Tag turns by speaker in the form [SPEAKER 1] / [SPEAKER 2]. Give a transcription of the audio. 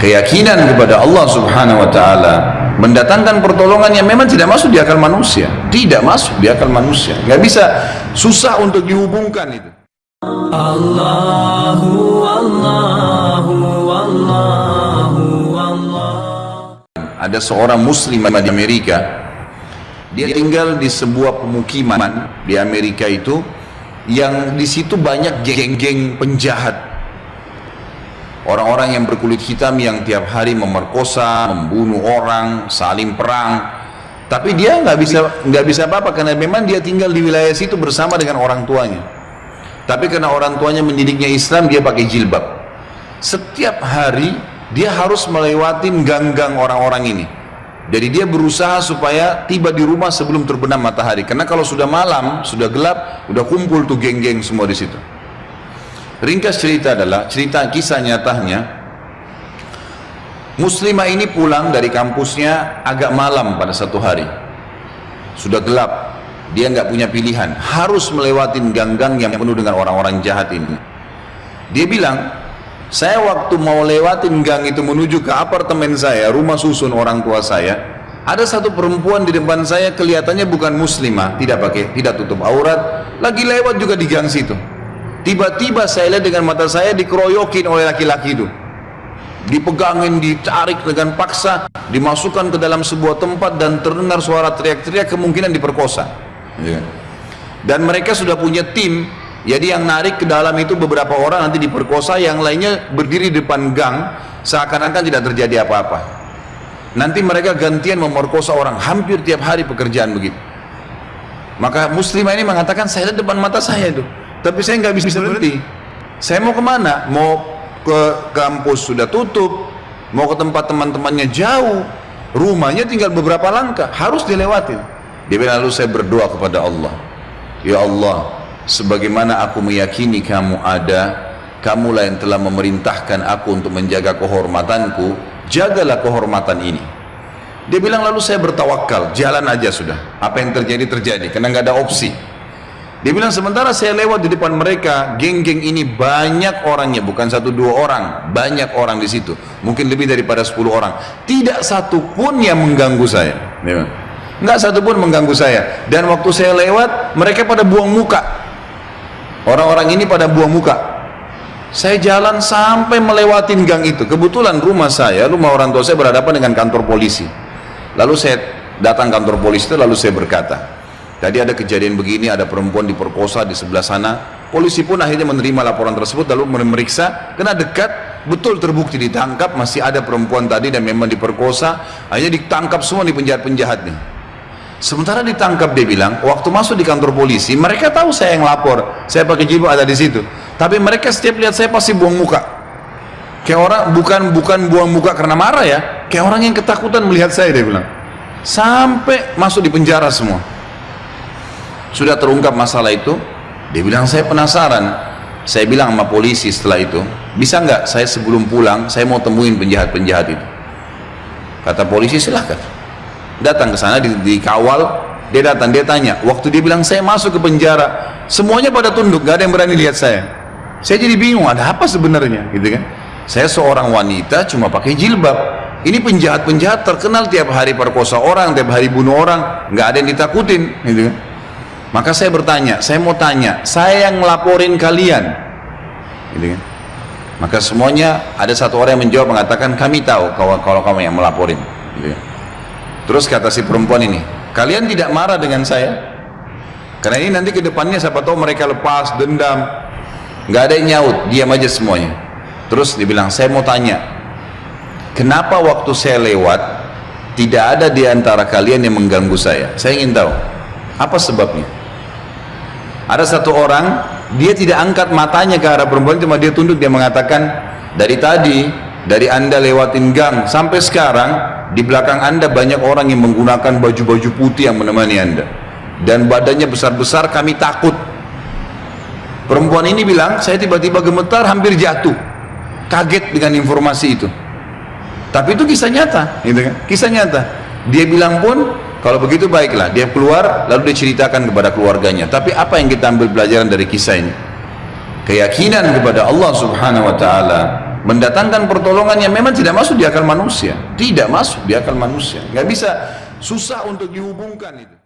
[SPEAKER 1] keyakinan kepada Allah subhanahu wa ta'ala mendatangkan pertolongan yang memang tidak masuk di akal manusia. Tidak masuk di akal manusia. Nggak bisa susah untuk dihubungkan itu. Allahu Allahu Allahu Allah ada seorang muslim di Amerika. Dia tinggal di sebuah pemukiman di Amerika itu yang di situ banyak geng-geng penjahat orang-orang yang berkulit hitam yang tiap hari memerkosa, membunuh orang, saling perang. Tapi dia nggak bisa nggak bisa apa-apa karena memang dia tinggal di wilayah situ bersama dengan orang tuanya. Tapi karena orang tuanya mendidiknya Islam, dia pakai jilbab. Setiap hari dia harus melewati gang-gang orang-orang ini. Jadi dia berusaha supaya tiba di rumah sebelum terbenam matahari. Karena kalau sudah malam, sudah gelap, udah kumpul tuh geng-geng semua di situ. Ringkas cerita adalah cerita kisah nyatanya Muslimah ini pulang dari kampusnya agak malam pada satu hari. Sudah gelap, dia nggak punya pilihan, harus melewati gang-gang yang penuh dengan orang-orang jahat ini. Dia bilang, saya waktu mau lewatin gang itu menuju ke apartemen saya, rumah susun orang tua saya, ada satu perempuan di depan saya kelihatannya bukan muslimah, tidak pakai, tidak tutup aurat, lagi lewat juga di gang situ. Tiba-tiba saya lihat dengan mata saya dikeroyokin oleh laki-laki itu. Dipegangin, ditarik dengan paksa, dimasukkan ke dalam sebuah tempat dan terdengar suara teriak-teriak kemungkinan diperkosa. Ya. Dan mereka sudah punya tim jadi yang narik ke dalam itu beberapa orang nanti diperkosa, yang lainnya berdiri di depan gang, seakan-akan tidak terjadi apa-apa. Nanti mereka gantian memerkosa orang, hampir tiap hari pekerjaan begitu. Maka muslimah ini mengatakan, saya lihat depan mata saya itu, tapi saya nggak bisa berhenti. Saya mau ke mana? Mau ke kampus sudah tutup, mau ke tempat teman-temannya jauh, rumahnya tinggal beberapa langkah, harus dilewatin. Dia bilang lalu saya berdoa kepada Allah, Ya Allah, sebagaimana aku meyakini kamu ada kamulah yang telah memerintahkan aku untuk menjaga kehormatanku jagalah kehormatan ini. Dia bilang lalu saya bertawakal. Jalan aja sudah. Apa yang terjadi terjadi. Karena nggak ada opsi dia bilang sementara saya lewat di depan mereka geng-geng ini banyak orangnya bukan satu dua orang banyak orang di situ mungkin lebih daripada 10 orang tidak satu pun yang mengganggu saya nggak satu pun mengganggu saya dan waktu saya lewat mereka pada buang muka Orang-orang ini pada buang muka. Saya jalan sampai melewati gang itu. Kebetulan rumah saya, rumah orang tua saya berhadapan dengan kantor polisi. Lalu saya datang kantor polisi itu lalu saya berkata, tadi ada kejadian begini, ada perempuan diperkosa di sebelah sana. Polisi pun akhirnya menerima laporan tersebut lalu memeriksa, kena dekat, betul terbukti ditangkap, masih ada perempuan tadi dan memang diperkosa, akhirnya ditangkap semua di penjahat-penjahat nih Sementara ditangkap dia bilang, waktu masuk di kantor polisi, mereka tahu saya yang lapor, saya pakai jilbab ada di situ. Tapi mereka setiap lihat saya pasti buang muka. Kayak orang bukan bukan buang muka karena marah ya, kayak orang yang ketakutan melihat saya dia bilang. Sampai masuk di penjara semua. Sudah terungkap masalah itu, dia bilang saya penasaran. Saya bilang sama polisi setelah itu, bisa nggak saya sebelum pulang saya mau temuin penjahat-penjahat itu. Kata polisi silahkan. Datang ke sana di, dikawal dia datang dia tanya. Waktu dia bilang saya masuk ke penjara semuanya pada tunduk gak ada yang berani lihat saya. Saya jadi bingung ada apa sebenarnya gitu kan? Saya seorang wanita cuma pakai jilbab. Ini penjahat-penjahat terkenal tiap hari perkosa orang tiap hari bunuh orang nggak ada yang ditakutin gitu kan maka saya bertanya saya mau tanya saya yang ngelaporin kalian gitu kan maka semuanya ada satu orang yang menjawab mengatakan kami tahu kalau, kalau kamu yang melaporin gitu kan Terus kata si perempuan ini, kalian tidak marah dengan saya? Karena ini nanti ke depannya siapa tahu mereka lepas dendam. Nggak ada yang nyaut, diam aja semuanya. Terus dibilang, saya mau tanya, kenapa waktu saya lewat tidak ada di antara kalian yang mengganggu saya? Saya ingin tahu, apa sebabnya? Ada satu orang, dia tidak angkat matanya ke arah perempuan, cuma dia tunduk, dia mengatakan, dari tadi, dari anda lewatin gang sampai sekarang, di belakang anda banyak orang yang menggunakan baju-baju putih yang menemani anda. Dan badannya besar-besar kami takut. Perempuan ini bilang saya tiba-tiba gemetar hampir jatuh. Kaget dengan informasi itu. Tapi itu kisah nyata gitu kan? kisah nyata. Dia bilang pun kalau begitu baiklah dia keluar lalu dia ceritakan kepada keluarganya. Tapi apa yang kita ambil pelajaran dari kisah ini? Keyakinan kepada Allah subhanahu wa ta'ala mendatangkan pertolongan yang memang tidak masuk di akal manusia. Tidak masuk di akal manusia. Nggak bisa susah untuk dihubungkan itu